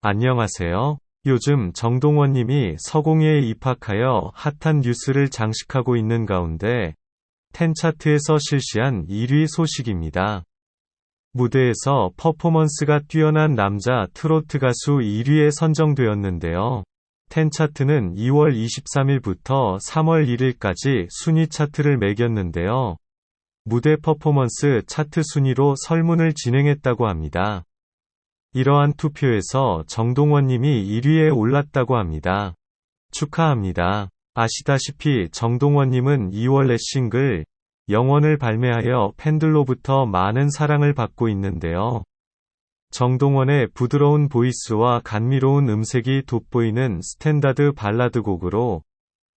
안녕하세요. 요즘 정동원님이 서공예에 입학하여 핫한 뉴스를 장식하고 있는 가운데 텐차트에서 실시한 1위 소식입니다. 무대에서 퍼포먼스가 뛰어난 남자 트로트 가수 1위에 선정되었는데요. 텐차트는 2월 23일부터 3월 1일까지 순위 차트를 매겼는데요. 무대 퍼포먼스 차트 순위로 설문을 진행했다고 합니다. 이러한 투표에서 정동원님이 1위에 올랐다고 합니다. 축하합니다. 아시다시피 정동원님은 2월 내 싱글 영원을 발매하여 팬들로부터 많은 사랑을 받고 있는데요. 정동원의 부드러운 보이스와 감미로운 음색이 돋보이는 스탠다드 발라드 곡으로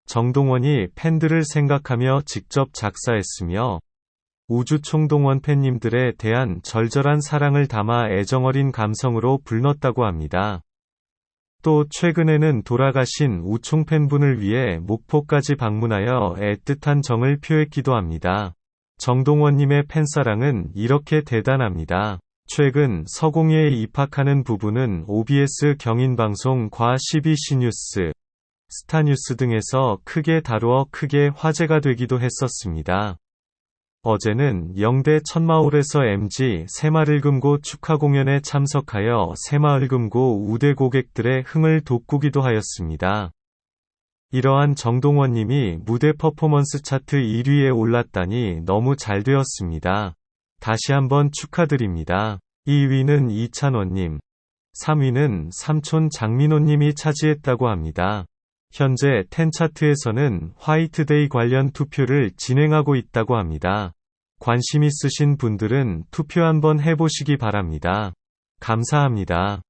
정동원이 팬들을 생각하며 직접 작사했으며 우주 총동원 팬님들에 대한 절절한 사랑을 담아 애정어린 감성으로 불렀다고 합니다. 또 최근에는 돌아가신 우총 팬분을 위해 목포까지 방문하여 애틋한 정을 표했기도 합니다. 정동원님의 팬사랑은 이렇게 대단합니다. 최근 서공예에 입학하는 부분은 OBS 경인방송 과 CBC 뉴스, 스타뉴스 등에서 크게 다루어 크게 화제가 되기도 했었습니다. 어제는 영대 천마을에서 MG 새마을금고 축하 공연에 참석하여 새마을금고 우대 고객들의 흥을 돋구기도 하였습니다. 이러한 정동원님이 무대 퍼포먼스 차트 1위에 올랐다니 너무 잘 되었습니다. 다시 한번 축하드립니다. 2위는 이찬원님, 3위는 삼촌 장민호님이 차지했다고 합니다. 현재 텐차트에서는 화이트데이 관련 투표를 진행하고 있다고 합니다. 관심 있으신 분들은 투표 한번 해보시기 바랍니다. 감사합니다.